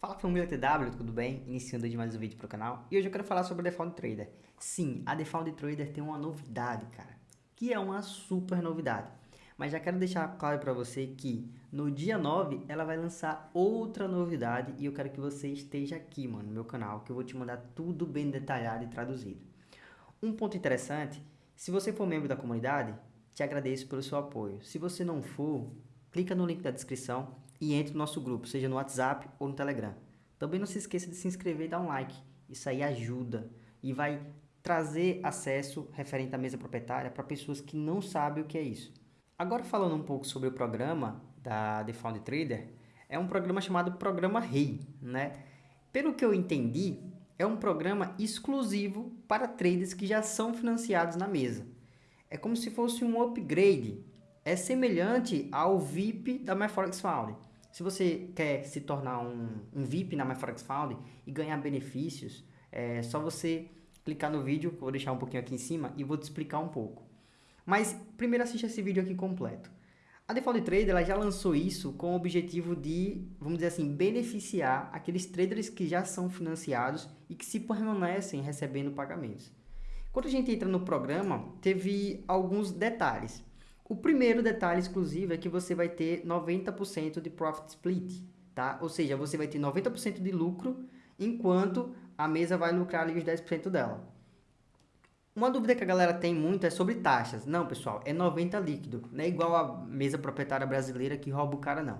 Fala família TW, tudo bem? Iniciando de mais um vídeo para o canal e hoje eu quero falar sobre a Default Trader. Sim, a Default Trader tem uma novidade, cara, que é uma super novidade. Mas já quero deixar claro para você que no dia 9 ela vai lançar outra novidade e eu quero que você esteja aqui, mano, no meu canal, que eu vou te mandar tudo bem detalhado e traduzido. Um ponto interessante, se você for membro da comunidade, te agradeço pelo seu apoio. Se você não for, clica no link da descrição e entre no nosso grupo, seja no WhatsApp ou no Telegram. Também não se esqueça de se inscrever e dar um like. Isso aí ajuda e vai trazer acesso referente à mesa proprietária para pessoas que não sabem o que é isso. Agora falando um pouco sobre o programa da The Found Trader, é um programa chamado Programa Rei, né? Pelo que eu entendi, é um programa exclusivo para traders que já são financiados na mesa. É como se fosse um upgrade. É semelhante ao VIP da MyForexFound. Se você quer se tornar um, um VIP na MyForexFound e ganhar benefícios, é só você clicar no vídeo, que eu vou deixar um pouquinho aqui em cima, e vou te explicar um pouco. Mas primeiro assista esse vídeo aqui completo. A Default Trader ela já lançou isso com o objetivo de, vamos dizer assim, beneficiar aqueles traders que já são financiados e que se permanecem recebendo pagamentos. Quando a gente entra no programa, teve alguns detalhes. O primeiro detalhe exclusivo é que você vai ter 90% de profit split, tá? Ou seja, você vai ter 90% de lucro, enquanto a mesa vai lucrar ali os 10% dela. Uma dúvida que a galera tem muito é sobre taxas. Não, pessoal, é 90 líquido. Não é igual a mesa proprietária brasileira que rouba o cara, não.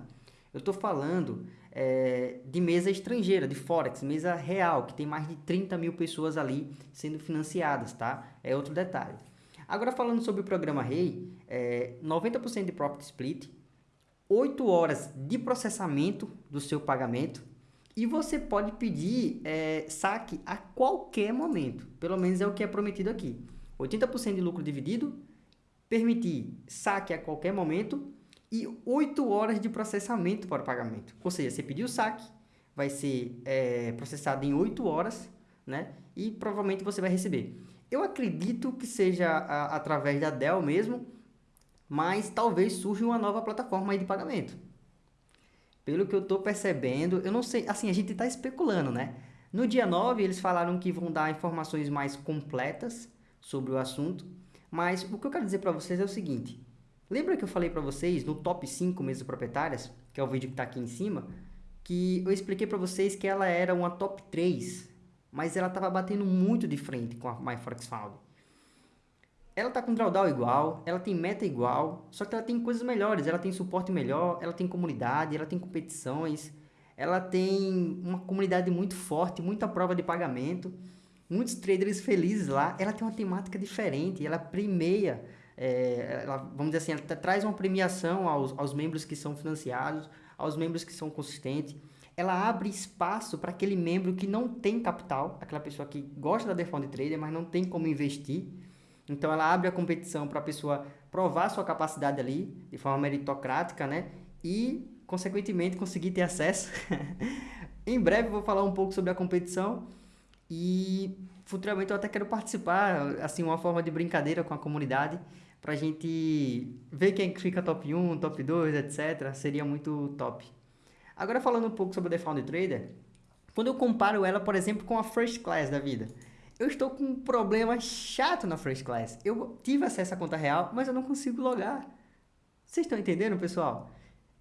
Eu estou falando é, de mesa estrangeira, de Forex, mesa real, que tem mais de 30 mil pessoas ali sendo financiadas, tá? É outro detalhe. Agora falando sobre o programa REI, é, 90% de profit split, 8 horas de processamento do seu pagamento e você pode pedir é, saque a qualquer momento, pelo menos é o que é prometido aqui. 80% de lucro dividido, permitir saque a qualquer momento e 8 horas de processamento para o pagamento. Ou seja, você pediu o saque, vai ser é, processado em 8 horas, né? E provavelmente você vai receber. Eu acredito que seja a, através da Dell mesmo, mas talvez surja uma nova plataforma de pagamento. Pelo que eu estou percebendo, eu não sei, assim, a gente está especulando, né? No dia 9, eles falaram que vão dar informações mais completas sobre o assunto, mas o que eu quero dizer para vocês é o seguinte, lembra que eu falei para vocês no top 5 mesas proprietárias, que é o vídeo que está aqui em cima, que eu expliquei para vocês que ela era uma top 3 mas ela estava batendo muito de frente com a MyForexFound. Ela está com drawdown igual, ela tem meta igual, só que ela tem coisas melhores, ela tem suporte melhor, ela tem comunidade, ela tem competições, ela tem uma comunidade muito forte, muita prova de pagamento, muitos traders felizes lá, ela tem uma temática diferente, ela premia, é, ela, vamos dizer assim, ela traz uma premiação aos, aos membros que são financiados, aos membros que são consistentes, ela abre espaço para aquele membro que não tem capital, aquela pessoa que gosta da Defund Trader, mas não tem como investir. Então ela abre a competição para a pessoa provar sua capacidade ali, de forma meritocrática, né? E, consequentemente, conseguir ter acesso. em breve vou falar um pouco sobre a competição e futuramente eu até quero participar, assim, uma forma de brincadeira com a comunidade, para a gente ver quem fica top 1, top 2, etc. Seria muito top. Agora falando um pouco sobre o Found Trader, quando eu comparo ela, por exemplo, com a First Class da vida, eu estou com um problema chato na First Class. Eu tive acesso à conta real, mas eu não consigo logar. Vocês estão entendendo, pessoal?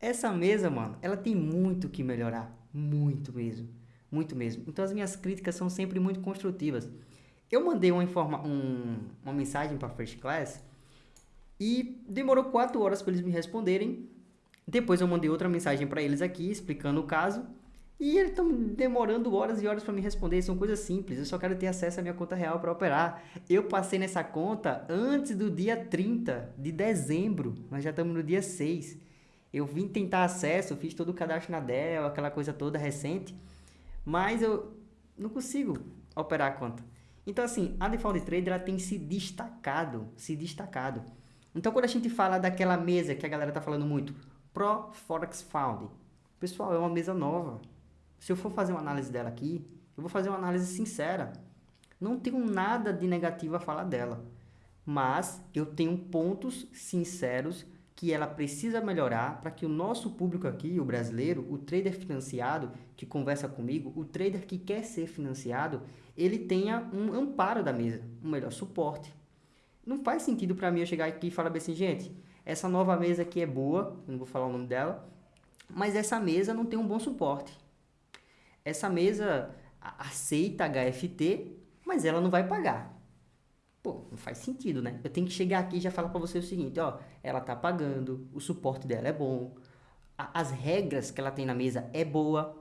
Essa mesa, mano, ela tem muito que melhorar. Muito mesmo. Muito mesmo. Então as minhas críticas são sempre muito construtivas. Eu mandei uma, informa um, uma mensagem para First Class e demorou 4 horas para eles me responderem depois eu mandei outra mensagem para eles aqui, explicando o caso. E eles estão demorando horas e horas para me responder. São coisas simples. Eu só quero ter acesso à minha conta real para operar. Eu passei nessa conta antes do dia 30 de dezembro. Nós já estamos no dia 6. Eu vim tentar acesso, fiz todo o cadastro na Dell, aquela coisa toda recente. Mas eu não consigo operar a conta. Então, assim, a Default Trader tem se destacado, se destacado. Então, quando a gente fala daquela mesa que a galera tá falando muito, Pro Forex Found. Pessoal, é uma mesa nova. Se eu for fazer uma análise dela aqui, eu vou fazer uma análise sincera. Não tenho nada de negativo a falar dela. Mas eu tenho pontos sinceros que ela precisa melhorar para que o nosso público aqui, o brasileiro, o trader financiado que conversa comigo, o trader que quer ser financiado, ele tenha um amparo da mesa, um melhor suporte. Não faz sentido para mim eu chegar aqui e falar assim, gente, essa nova mesa aqui é boa, não vou falar o nome dela, mas essa mesa não tem um bom suporte. Essa mesa aceita HFT, mas ela não vai pagar. Pô, não faz sentido, né? Eu tenho que chegar aqui e já falar para você o seguinte, ó, ela tá pagando, o suporte dela é bom, a, as regras que ela tem na mesa é boa,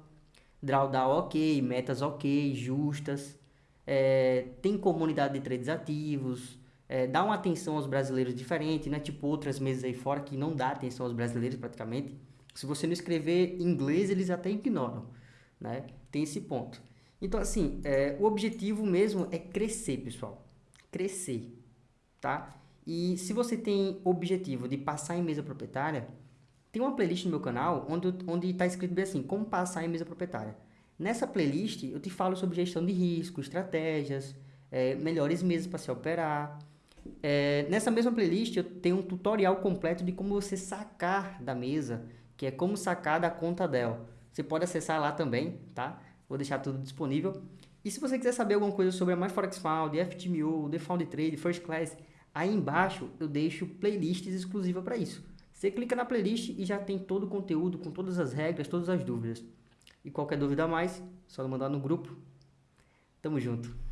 drawdown ok, metas ok, justas, é, tem comunidade de trades ativos, é, dá uma atenção aos brasileiros diferente, né? Tipo outras mesas aí fora que não dá atenção aos brasileiros praticamente. Se você não escrever inglês, eles até ignoram, né? Tem esse ponto. Então, assim, é, o objetivo mesmo é crescer, pessoal crescer, tá? E se você tem objetivo de passar em mesa proprietária, tem uma playlist no meu canal onde onde está escrito bem assim, como passar em mesa proprietária. Nessa playlist eu te falo sobre gestão de risco, estratégias, é, melhores mesas para se operar. É, nessa mesma playlist eu tenho um tutorial completo de como você sacar da mesa, que é como sacar da conta dela. Você pode acessar lá também, tá? Vou deixar tudo disponível. E se você quiser saber alguma coisa sobre a MyForexFound, FTMO, The Trade, First Class, aí embaixo eu deixo playlists exclusivas para isso. Você clica na playlist e já tem todo o conteúdo com todas as regras, todas as dúvidas. E qualquer dúvida a mais, só mandar no grupo. Tamo junto.